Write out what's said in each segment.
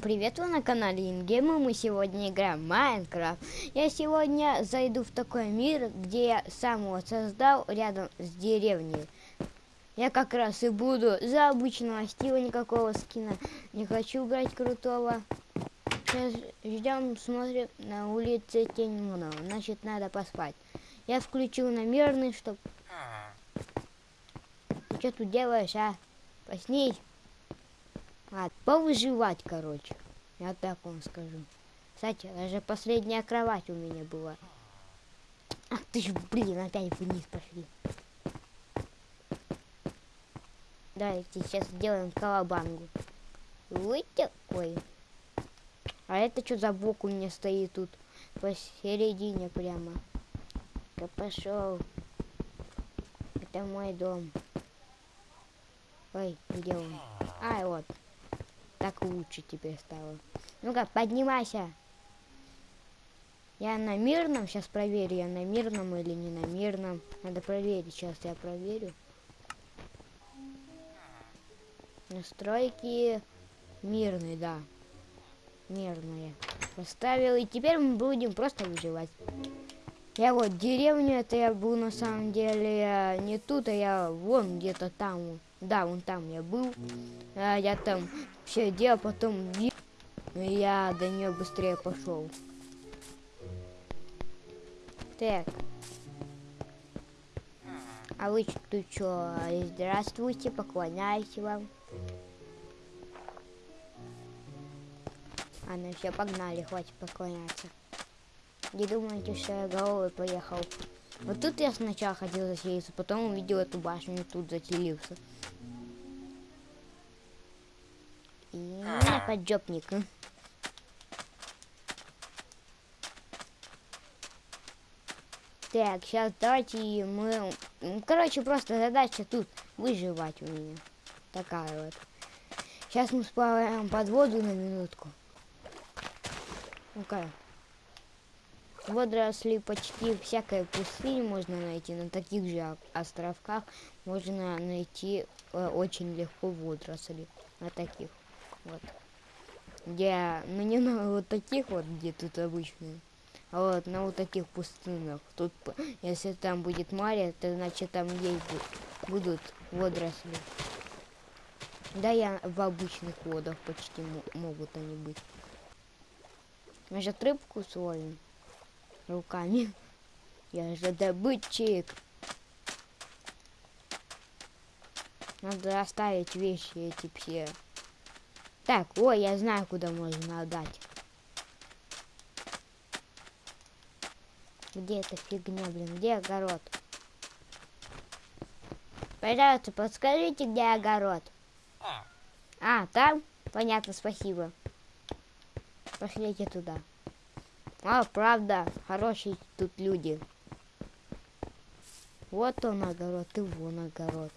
Всем привет, вы на канале Ингейма, мы сегодня играем в Майнкрафт. Я сегодня зайду в такой мир, где я сам его создал рядом с деревней. Я как раз и буду за обычного стила, никакого скина. Не хочу брать крутого. Сейчас ждем, смотрим, на улице тень много, значит надо поспать. Я включил на мирный, чтоб... Ты что тут делаешь, а? Проснись. А, повыживать, короче. Я так вам скажу. Кстати, даже последняя кровать у меня была. Ах ты ж, блин, опять вниз пошли. Давайте сейчас сделаем колобангу. Вот такой. А это что за бок у меня стоит тут? Посередине прямо. Я пошел. Это мой дом. Ой, где он? Ай, вот. Так лучше теперь стало. Ну-ка, поднимайся. Я на мирном, сейчас проверю, я на мирном или не на мирном. Надо проверить, сейчас я проверю. Настройки мирный, да. Мирные. Поставил, и теперь мы будем просто выживать. Я вот деревню, это я был на самом деле не тут, а я вон где-то там. Да, вон там я был. А, я там все делал, потом я до нее быстрее пошел. Так. А вы тут что? Здравствуйте, поклоняюсь вам. А ну все, погнали, хватит поклоняться. Не думайте, что я головой поехал. Вот тут я сначала хотел заселиться, потом увидел эту башню и тут заселился. И поджопник. Так, сейчас давайте мы... Короче, просто задача тут выживать у меня. Такая вот. Сейчас мы сплаваем под воду на минутку. Ну-ка. Водоросли почти всякой пустыни можно найти. На таких же островках можно найти э, очень легко водоросли. На таких. Вот. Где, ну не на вот таких вот, где тут обычные. А вот на вот таких пустынах. Тут, если там будет море, то значит там есть будут водоросли. Да, я в обычных водах почти могут они быть. Может рыбку словим руками. Я же добытчик. Надо оставить вещи эти все. Так, ой, я знаю, куда можно отдать. Где эта фигня, блин? Где огород? Пожалуйста, подскажите, где огород? А, там? Понятно, спасибо. Пошлите туда. А, правда, хорошие тут люди. Вот он огород, и вон огород.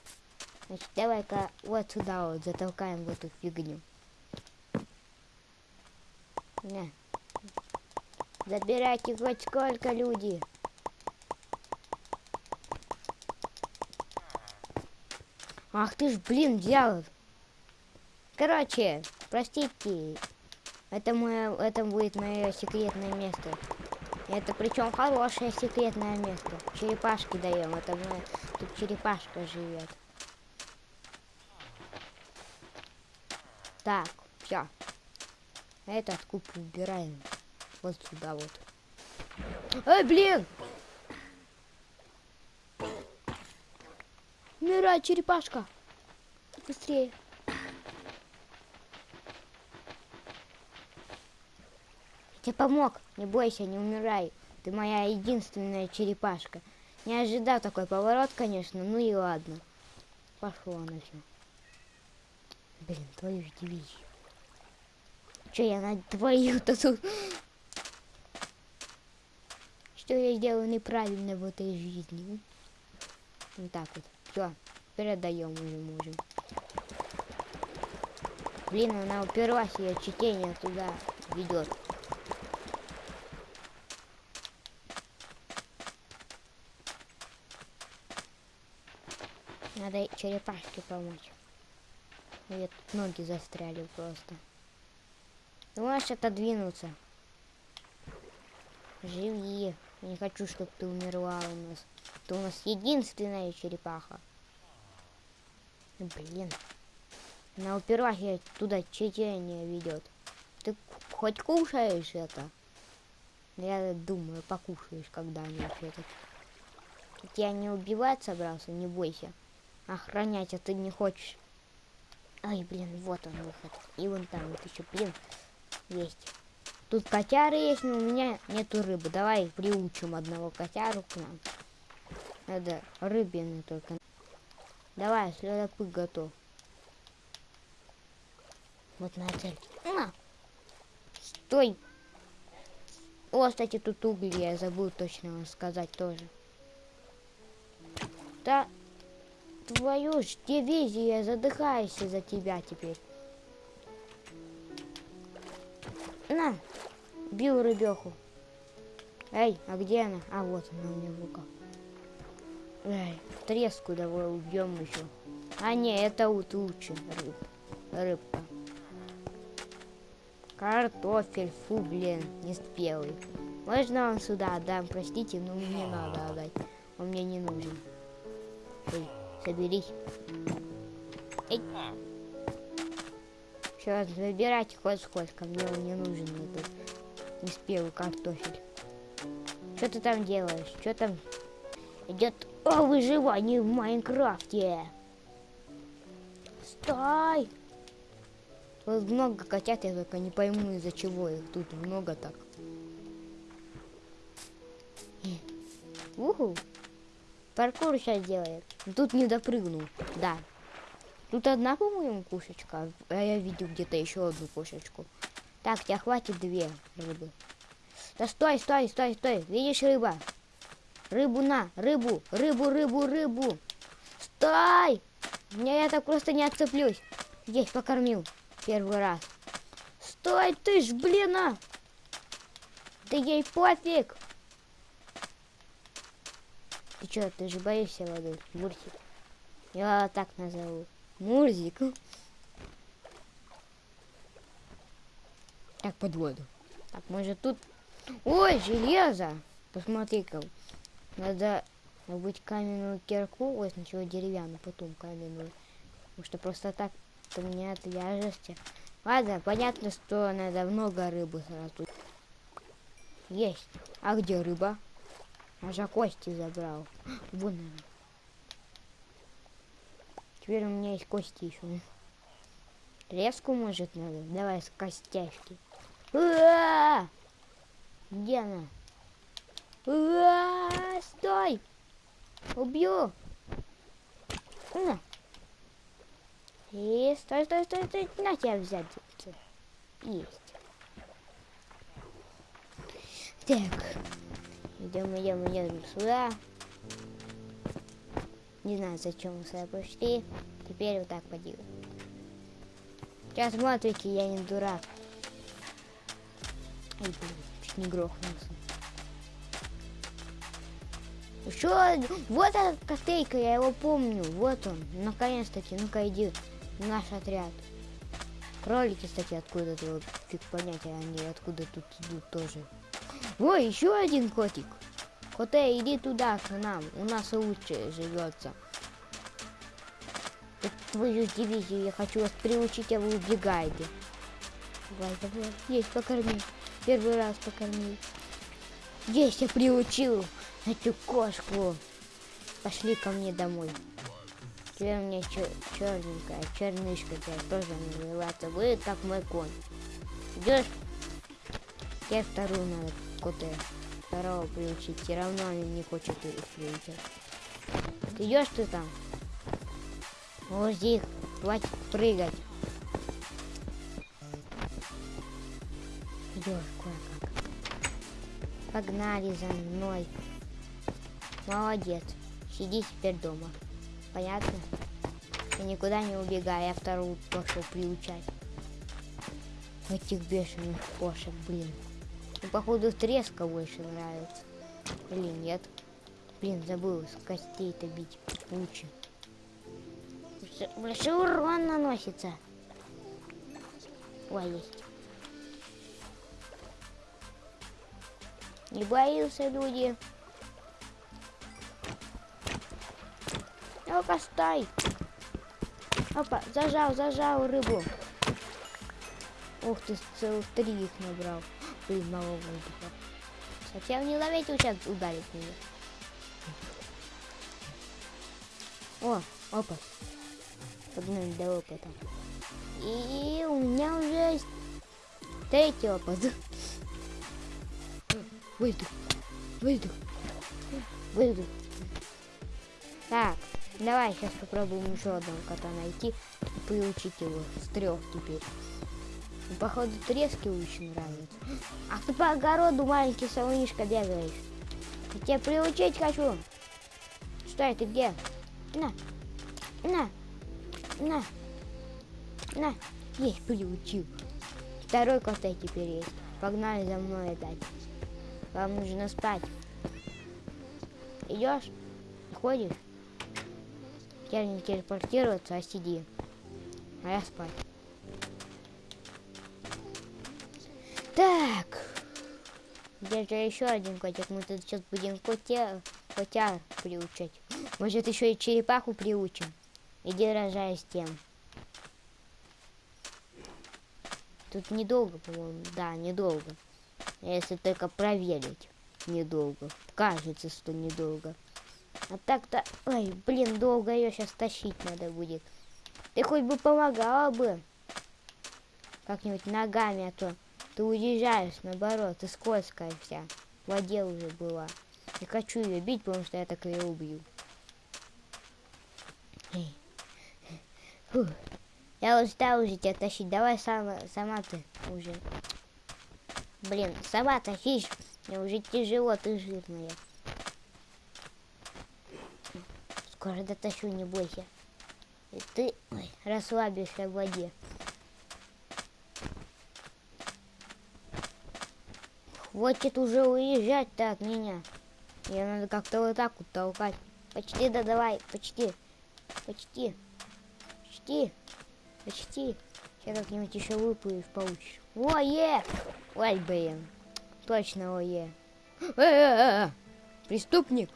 Значит, давай-ка вот сюда вот затолкаем в эту фигню. Не. Забирайте хоть сколько люди. Ах ты ж, блин, взял. Короче, простите. Это мое, это будет мое секретное место. Это причем хорошее секретное место. Черепашки даем. Это мы тут черепашка живет. Так, все. Этот куб убираем. Вот сюда вот. Эй, блин! Умирай, черепашка! Быстрее! Тебе помог. Не бойся, не умирай. Ты моя единственная черепашка. Не ожидал такой поворот, конечно, ну и ладно. Пошло на все. Блин, твою дивизию. Че я на твою-то тут? Что я сделал неправильно в этой жизни? Вот так вот. Все, передаем уже можем. Блин, она уперлась, ее чтение туда ведет. Надо черепашке помочь. Ноги застряли просто. Ты можешь отодвинуться. Живи. Я не хочу, чтобы ты умерла у нас. Ты у нас единственная черепаха. Ну, Блин. Она уперлась и туда чечение ведет. Ты хоть кушаешь это? Я думаю, покушаешь когда-нибудь это. Я не убивать собрался, не бойся. Охранять, а ты не хочешь. Ай, блин, вот он выход. И вон там вот еще, блин, есть. Тут котяры есть, но у меня нету рыбы. Давай приучим одного котяру к нам. Надо рыбины только. Давай, следопыт готов. Вот на цель. На! Стой! О, кстати, тут угли, я забыл точно вам сказать тоже. Да, твою ж дивизия, задыхаюсь за тебя теперь. На, бил рыбеху. Эй, а где она? А вот она у меня в руках. Эй, треску давай убьем еще. А не, это вот лучше рыб, рыбка. Картофель, фу, блин, не спелый. Можно вам сюда отдам, простите, но мне надо отдать. Он мне не нужен. Эй, соберись. Эй. Все, забирайте хоть сколько, мне он не нужен этот неспелый картофель. Что ты там делаешь? Что там идет о выживании в Майнкрафте? Стой! Тут много котят, я только не пойму из-за чего их тут много так. Уху! Паркур сейчас делает. Тут не допрыгнул. Да. Тут одна, по-моему, кошечка. А я видел где-то еще одну кошечку. Так, тебя хватит две рыбы. Да стой, стой, стой, стой. Видишь рыба? Рыбу на, рыбу, рыбу, рыбу, рыбу. Стой! Я, я так просто не отцеплюсь. Здесь покормил. Первый раз. Стой ты ж, блин, а! Да ей пофиг! Ты что, ты же боишься воды, Мурзик? Я так назову. Мурзик. Так, под воду. Так, может тут... Ой, железо! Посмотри-ка. Надо быть каменную кирку. Ой, сначала деревянную, потом каменную. Потому что просто так у меня отвяжешься. Ладно, понятно, что надо много рыбы сразу. Есть. А где рыба? Аж кости забрал. Вон она. Теперь у меня есть кости еще. Резку может надо? Давай с костяшки. А-а-а! Где она? Стой! Убью! На. И стой, стой, стой, стой. На тебя взять. Есть. Так. Идем, идем, идем сюда. Не знаю, зачем мы сюда пришли. Теперь вот так поделаем. Сейчас смотрите, я не дурак. Ай, блин, чуть не грохнулся. Еще вот эта кофейка, я его помню. Вот он, наконец-таки. Ну-ка иди наш отряд. Кролики, кстати, откуда то фиг понять, они откуда тут идут тоже. Ой, еще один котик. Коте, иди туда к нам. У нас лучше живется. Твою дивизию я хочу вас приучить, а вы убегаете. Давай, давай. Есть, покорми. Первый раз покормил. Есть, я приучил эту кошку. Пошли ко мне домой. Теперь у меня чер черненькая, чернышка теперь тоже называется. Вы как мой конь. Идешь? Тебе вторую надо коты. Второго приучить. Все равно они не хочет их приучать. Идешь ты там? Здесь. Хватит прыгать. Идешь кое-как. Погнали за мной. Молодец. Сиди теперь дома. Понятно? И никуда не убегай, я вторую пошел приучать. Этих бешеных кошек, блин. Ну, походу, треска больше нравится. Или нет. Блин, забыл, с костей-то бить лучше. Большой урон наносится. Ой, есть. Не боился, люди. Ну-ка, стай. Опа, зажал, зажал рыбу. Ух ты, целых три их набрал. Мало воздуха. Совсем не ловить, сейчас ударит меня. О, опыт. Погнали до опыта. И у меня уже есть третий опыт. Выйду. Выйду. Выйду. Так, давай сейчас попробуем еще одного кота найти и приучить его с трех теперь. Походу трески очень нравится. Ах ты по огороду маленький солнышко бегаешь. Я тебя приучить хочу. Стой, ты где? На. На. На. На. Есть, приучил. Второй коты теперь есть. Погнали за мной опять. Вам нужно спать. Идешь? Ходишь? Я не телепортироваться, а сиди. А я спать. Так. Где же еще один котик? Мы тут сейчас будем котя, котя приучать. Может еще и черепаху приучим. Иди рожай с тем. Тут недолго, по-моему. Да, недолго. Если только проверить. Недолго. Кажется, что недолго. А так-то... Ой, блин, долго ее сейчас тащить надо будет. Ты хоть бы помогала бы. Как-нибудь ногами, а то ты уезжаешь, наоборот, ты скользкая вся. В воде уже была. Не хочу ее бить, потому что я так ее убью. Фух. Я устал уже тебя тащить. Давай сама, сама ты уже. Блин, сама тащишь. Мне уже тяжело, ты жирная. Скоро дотащу, не бойся. И ты ой, расслабишься в воде. Хватит уже уезжать-то от меня. Ее надо как-то вот так вот толкать. Почти, да давай, почти. Почти. Почти. Почти. Сейчас как-нибудь еще выплывешь, получишь. Ое! Ой, блин. Точно ое. Э -э -э Преступник.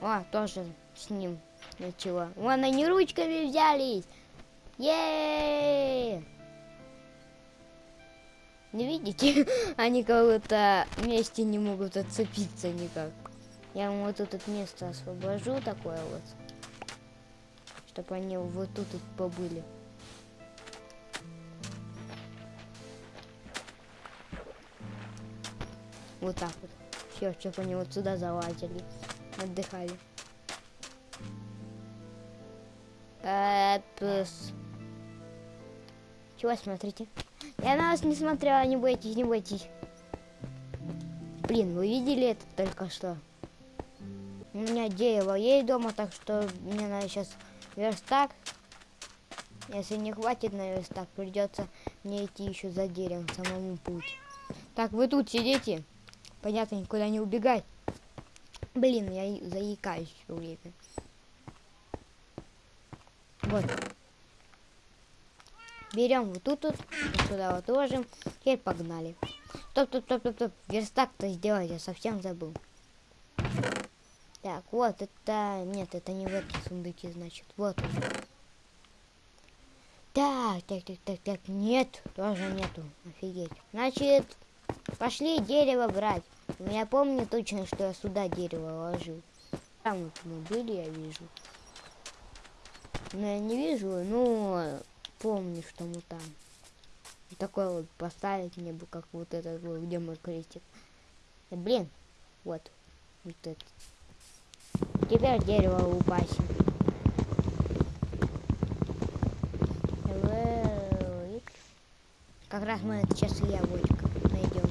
О, тоже с ним ничего. Вон они ручками взялись. Еее! Не видите? Они как-то вместе не могут отцепиться никак. Я вам вот тут место освобожу такое вот. Чтобы они вот тут вот побыли. Вот так вот. Все, чтобы они вот сюда залазили. Отдыхали. Эпс. Чего смотрите? Я на вас не смотрела, не бойтесь, не бойтесь. Блин, вы видели это только что? У меня дерево есть дома, так что мне надо сейчас верстак. Если не хватит на верстак, придется мне идти еще за деревом, самому путь. Так, вы тут сидите. Понятно, никуда не убегать. Блин, я заикаюсь все время. Вот. Берем вот тут, вот, сюда вот ложим. Теперь погнали. Стоп, стоп, стоп, стоп, стоп. Верстак-то сделать я совсем забыл. Так, вот это... Нет, это не в этой сундуке, значит. Вот он. Так, так, так, так, так. Нет, тоже нету. Офигеть. Значит, пошли дерево брать. Я помню точно, что я сюда дерево ложил. Там вот мы были, я вижу. Но я не вижу, но помню, что мы там. Такой вот поставить мне бы, как вот этот вот, где мой крестик. Да, блин, вот, вот это. Теперь дерево упасим. Как раз мы сейчас и яблочко найдем.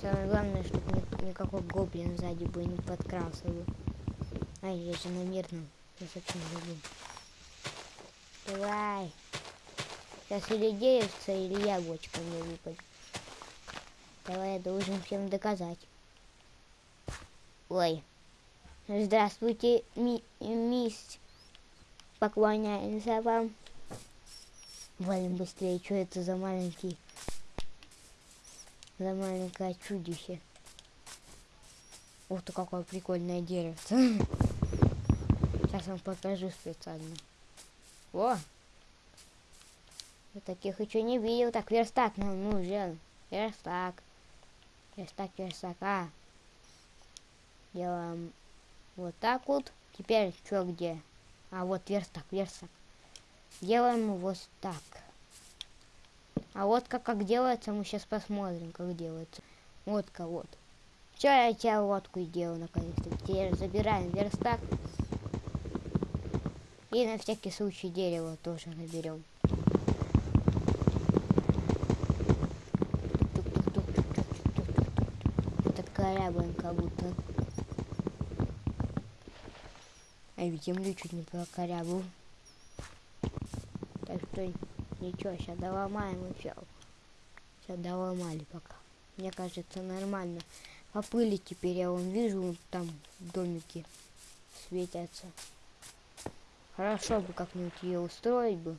Самое главное, чтобы никакой гоблин сзади бы не подкрался бы. Ай, я же на мирном. Я совсем забыл. Давай. Сейчас или деревце, или яблочко мне выпадет. Давай, я должен всем доказать. Ой. Здравствуйте, ми мисс. Поклоняемся вам. Валим быстрее. Что это за маленький... За маленькое чудище. Ух ты, какое прикольное дерево. Сейчас вам покажу специально. О! Я таких еще не видел. Так, верстак нам нужен. Верстак. Верстак, верстак. А. Делаем вот так вот. Теперь что где? А вот верстак, верстак. Делаем вот так. А вот как, как делается, мы сейчас посмотрим, как делается. Водка, вот. Все, я тебя лодку сделал наконец-то. Теперь забираем верстак. И на всякий случай дерево тоже наберем. Это корабль как будто. А ведь землю чуть не прокорябал. Так что ничего, сейчас доломаем и все. Сейчас доломали пока. Мне кажется, нормально. По пыли теперь я вон вижу, там домики светятся. Хорошо бы как-нибудь ее устроить бы.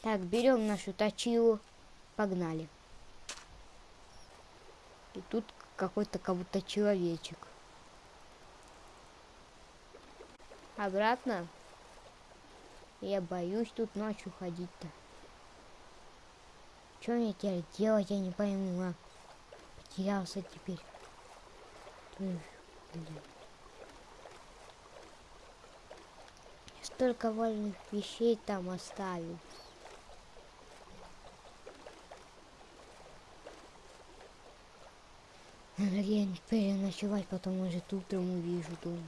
Так, берем нашу точилу. Погнали. И тут какой-то как будто человечек. Обратно. Я боюсь тут ночью ходить-то. Что мне теперь делать, я не пойму, а? Потерялся теперь. Блин. Столько вольных вещей там оставил. Надо где-нибудь переночевать, потом уже утром увижу дом.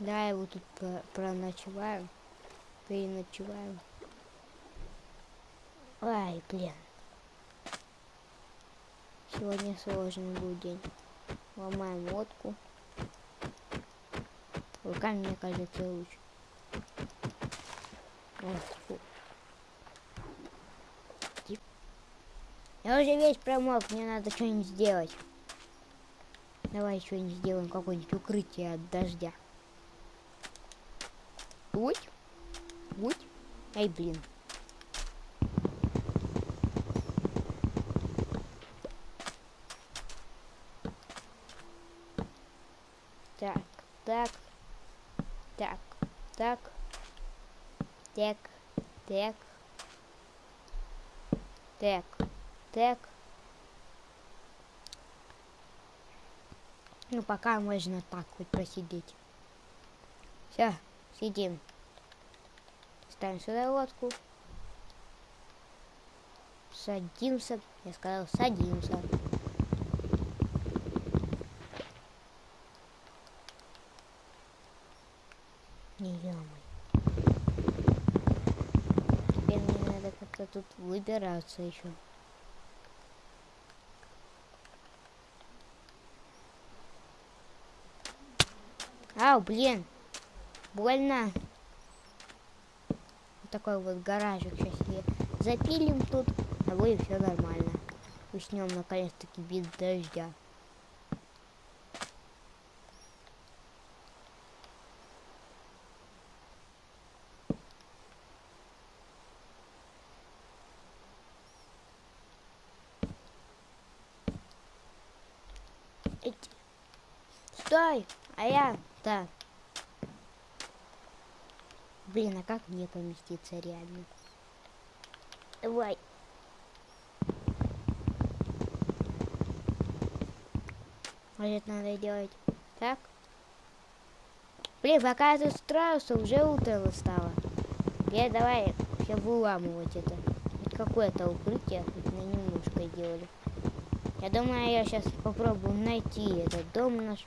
Да, его тут про проночеваем, переночеваем. Ай, блин. Сегодня сложный был день. Ломаем лодку. Руками, мне кажется, лучше. Ой, Я уже весь промок, мне надо что-нибудь сделать. Давай что-нибудь сделаем, какое-нибудь укрытие от дождя. Будь. Будь. Ай, блин. Так, так, так, так, так, так, так. Так. Ну, пока можно так хоть посидеть. Все, сидим. Ставим сюда лодку. Садимся. Я сказал, садимся. Не Теперь мне надо как-то тут выбираться еще. Ау, блин. Больно. Вот такой вот гаражик сейчас я запилим тут, а вы все нормально. Уснем наконец-таки без дождя. Стой! А да. Блин, а как мне поместиться реально? Давай. Может, надо делать так? Блин, пока я тут строился, уже утро стало. Я давай все выламывать это. Хоть какое-то укрытие, хоть на немножко делали. Я думаю, я сейчас попробую найти этот дом наш.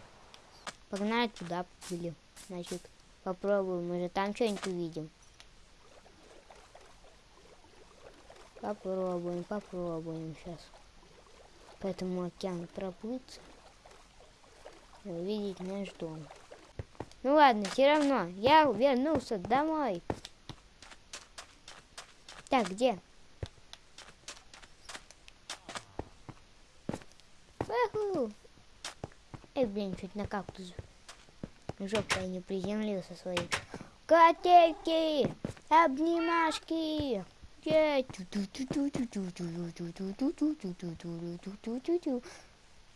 Погнали туда были. Значит, попробуем. Может, там что-нибудь увидим. Попробуем, попробуем сейчас. По этому океану проплыться. И увидеть наш дом. Ну ладно, все равно. Я вернулся домой. Так, где? Уху! Эй, блин, чуть на кактус жопой не приземлился своей. Котейки! Обнимашки! Е!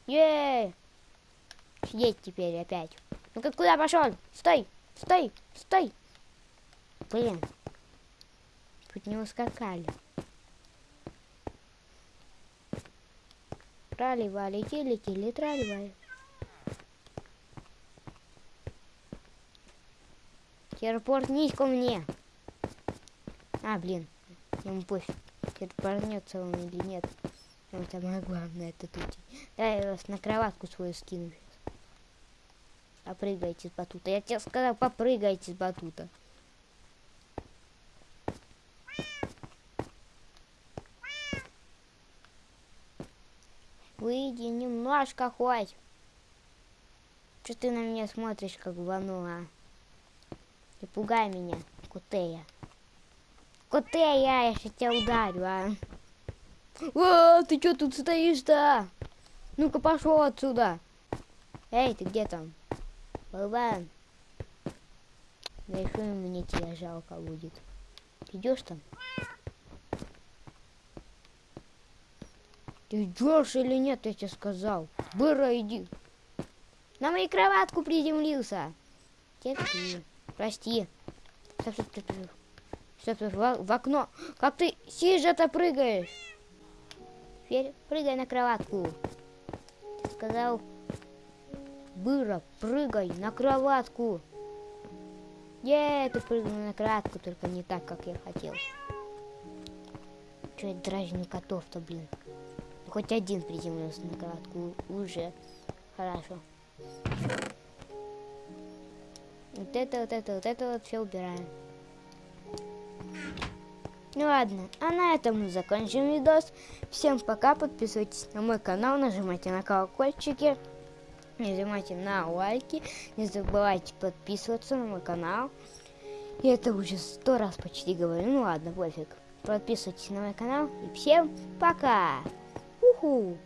Е! Сидеть теперь опять. Ну-ка, куда пошел? Стой! Стой! Стой! Блин. Чуть не ускакали. Трали-вали, тили-тили, трали-вали. Телепортнись ко мне. А, блин. Ему пофиг. Телепортнется он или нет. Там самое главное это тут. Да, я вас на кроватку свою скину. Попрыгайте с батута. Я тебе сказал, попрыгайте с батута. Выйди немножко хоть. Что ты на меня смотришь, как вану, а? Не пугай меня, Кутея. Кутея, я сейчас тебя ударю, а. О, ты что тут стоишь-то? Ну-ка пошел отсюда. Эй, ты где там? Болван. Да еще мне тебя жалко будет. Идешь там? Ты идешь или нет, я тебе сказал. Быра, иди. На мою кроватку приземлился. Терпи. Прости. Стоп, стоп, стоп, стоп. Стоп, стоп, в, в окно. Как ты сижа-то прыгаешь? Теперь прыгай на кроватку. Ты сказал, Быра, прыгай на кроватку. Е, ты прыгнул на кроватку, только не так, как я хотел. Че я дразню котов-то, блин. Хоть один приземлился на кроватку. Уже хорошо. Вот это, вот это, вот это вот все убираем. Ну ладно, а на этом мы закончим видос. Всем пока, подписывайтесь на мой канал, нажимайте на колокольчики, нажимайте на лайки, не забывайте подписываться на мой канал. И это уже сто раз почти говорю, ну ладно, пофиг. Подписывайтесь на мой канал и всем пока! Уху!